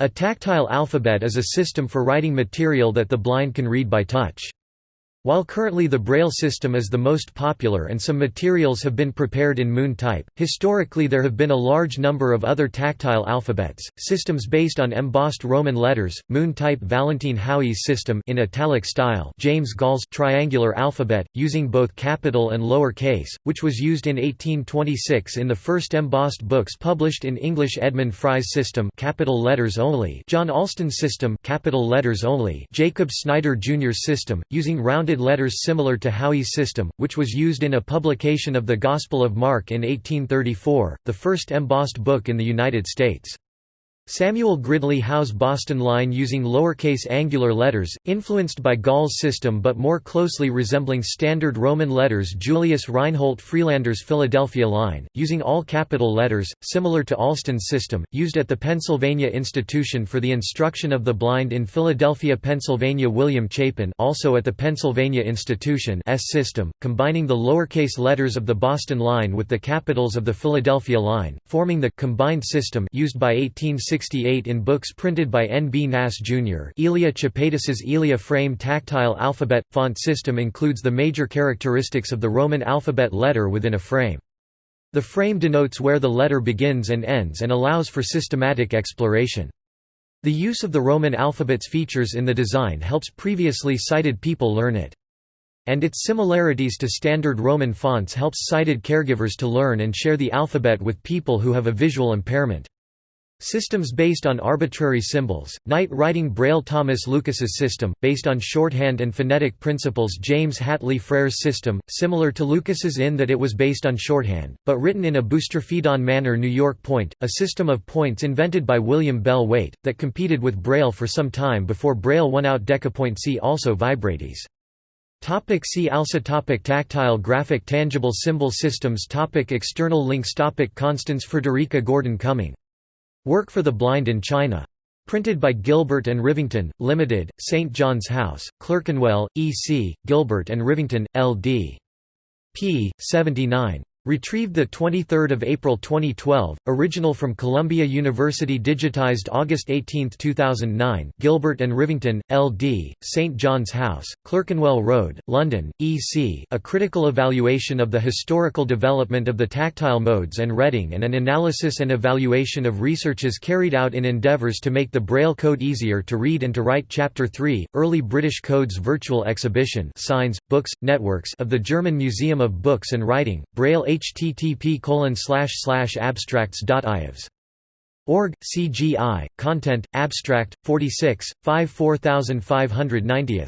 A tactile alphabet is a system for writing material that the blind can read by touch. While currently the Braille system is the most popular and some materials have been prepared in Moon type, historically there have been a large number of other tactile alphabets, systems based on embossed Roman letters, Moon type Valentin Haüy's system in italic style James Gall's triangular alphabet, using both capital and lower case, which was used in 1826 in the first embossed books published in English Edmund Fry's system capital letters only John Alston's system capital letters only Jacob Snider Jr.'s system, using rounded letters similar to Haüy's system, which was used in a publication of the Gospel of Mark in 1834, the first embossed book in the United States. Samuel Gridley Howe's Boston line using lowercase angular letters, influenced by Gall's system but more closely resembling standard Roman letters Julius Reinhold Friedlander's Philadelphia line, using all capital letters, similar to Alston's system, used at the Pennsylvania Institution for the Instruction of the Blind in Philadelphia, Pennsylvania William Chapin also at the Pennsylvania Institution S system, combining the lowercase letters of the Boston line with the capitals of the Philadelphia line, forming the combined system used by 1860 1968 in books printed by N. B. Kneass, Jr. Elia Chepaitis's Elia frame tactile alphabet – font system includes the major characteristics of the Roman alphabet letter within a frame. The frame denotes where the letter begins and ends and allows for systematic exploration. The use of the Roman alphabet's features in the design helps previously sighted people learn it. And its similarities to standard Roman fonts helps sighted caregivers to learn and share the alphabet with people who have a visual impairment. Systems based on arbitrary symbols, Night writing Braille Thomas Lucas's system, based on shorthand and phonetic principles James Hatley Frere's system, similar to Lucas's in that it was based on shorthand, but written in a boustrophedon manner New York Point, a system of points invented by William Bell Waite, that competed with Braille for some time before Braille won out Decapoint see also Vibratese. Topic see also topic Tactile graphic tangible symbol systems topic External links topic Constance Frederica Gordon Cumming Work for the Blind in China. Printed by Gilbert and Rivington, Limited, St. John's House, Clerkenwell, E.C., Gilbert and Rivington, L.D. p. 79. Retrieved 23 April 2012, original from Columbia University digitized August 18, 2009 Gilbert and Rivington, L.D., St. John's House, Clerkenwell Road, London, E.C. A critical evaluation of the historical development of the tactile modes and Reading and an analysis and evaluation of researches carried out in endeavours to make the Braille code easier to read and to write Chapter 3, Early British Codes Virtual Exhibition signs, books, networks of the German Museum of Books and Writing, Braille http abstracts.ives. Org, CGI, Content, Abstract, 46, 5 4590